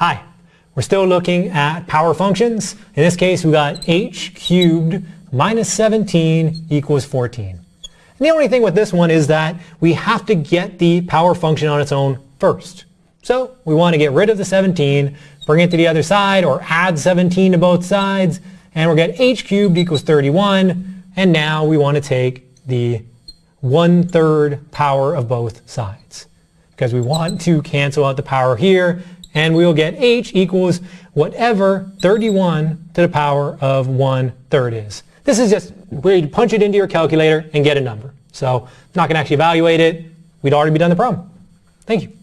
Hi, we're still looking at power functions. In this case, we got h cubed minus 17 equals 14. And the only thing with this one is that we have to get the power function on its own first. So we want to get rid of the 17, bring it to the other side, or add 17 to both sides, and we'll get h cubed equals 31, and now we want to take the one-third power of both sides. Because we want to cancel out the power here, and we'll get h equals whatever 31 to the power of one-third is. This is just where you punch it into your calculator and get a number. So not going to actually evaluate it. We'd already be done the problem. Thank you.